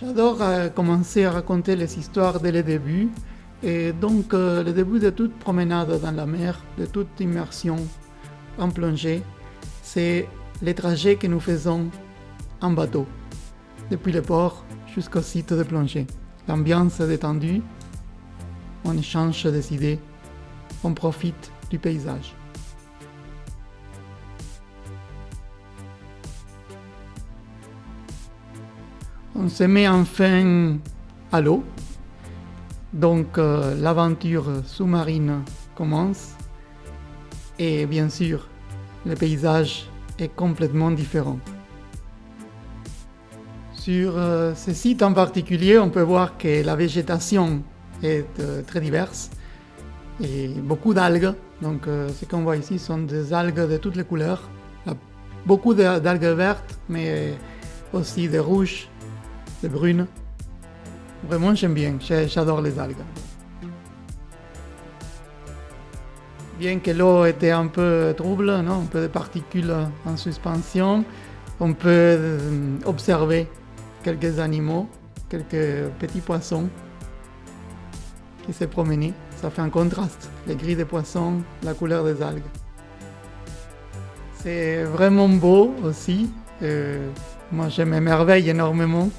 J'adore euh, commencer à raconter les histoires dès le début, et donc euh, le début de toute promenade dans la mer, de toute immersion en plongée, c'est les trajets que nous faisons en bateau, depuis le port jusqu'au site de plongée. L'ambiance est détendue, on échange des idées, on profite du paysage. On se met enfin à l'eau, donc euh, l'aventure sous-marine commence et bien sûr le paysage est complètement différent. Sur euh, ce site en particulier, on peut voir que la végétation est euh, très diverse et beaucoup d'algues. Donc ce qu'on voit ici sont des algues de toutes les couleurs. Beaucoup d'algues vertes, mais aussi des rouges, des brunes. Vraiment, j'aime bien, j'adore les algues. Bien que l'eau était un peu trouble, non un peu de particules en suspension, on peut euh, observer quelques animaux, quelques petits poissons qui se promenaient. Ça fait un contraste, les gris des poissons, la couleur des algues. C'est vraiment beau aussi. Euh, moi, je m'émerveille énormément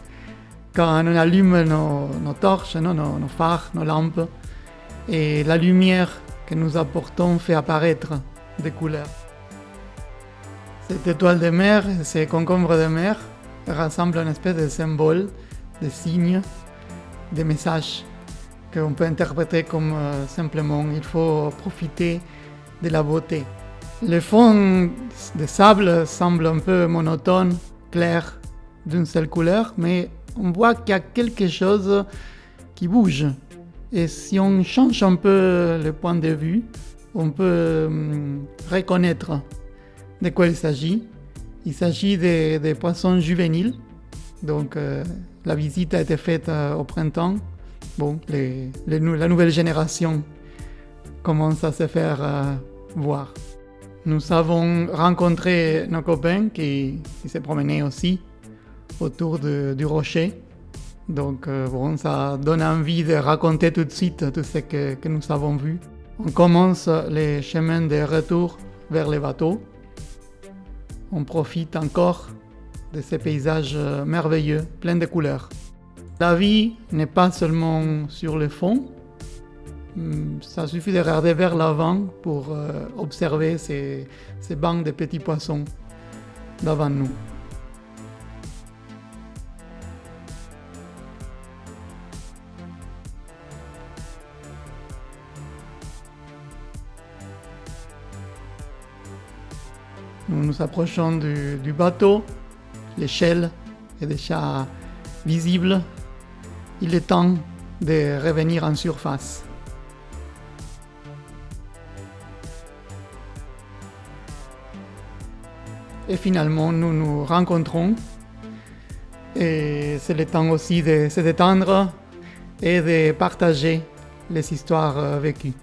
quand on allume nos, torches, nos, phares, nos lampes, et la lumière que nous apportons fait apparaître des couleurs. Cette étoile de mer, ces concombres de mer, rassemblent une espèce de symbole, de signes, de messages qu'on peut interpréter comme euh, simplement il faut profiter de la beauté. Le fond de sable semble un peu monotone, clair, d'une seule couleur, mais on voit qu'il y a quelque chose qui bouge. Et si on change un peu le point de vue, on peut hum, reconnaître de quoi il s'agit. Il s'agit des, poissons juvéniles. Donc euh, la visite a été faite euh, au printemps. Bon, la nouvelle génération commence à se faire euh, voir. Nous avons rencontré nos copains qui, qui se promenaient aussi autour du rocher. Donc euh, bon, ça donne envie de raconter tout de suite tout ce que, nous avons vu. On commence les chemins de retour vers les bateaux. On profite encore de ces paysages merveilleux, pleins de couleurs. La vie n'est pas seulement sur le fond. Hmm, ça suffit de regarder vers l'avant pour euh, observer ces, ces bancs de petits poissons devant nous. Nous nous approchons du, bateau, l'échelle est déjà visible. Il est temps de revenir en surface. Et finalement, nous nous rencontrons. Et c'est le temps aussi de se détendre et de partager les histoires vécues.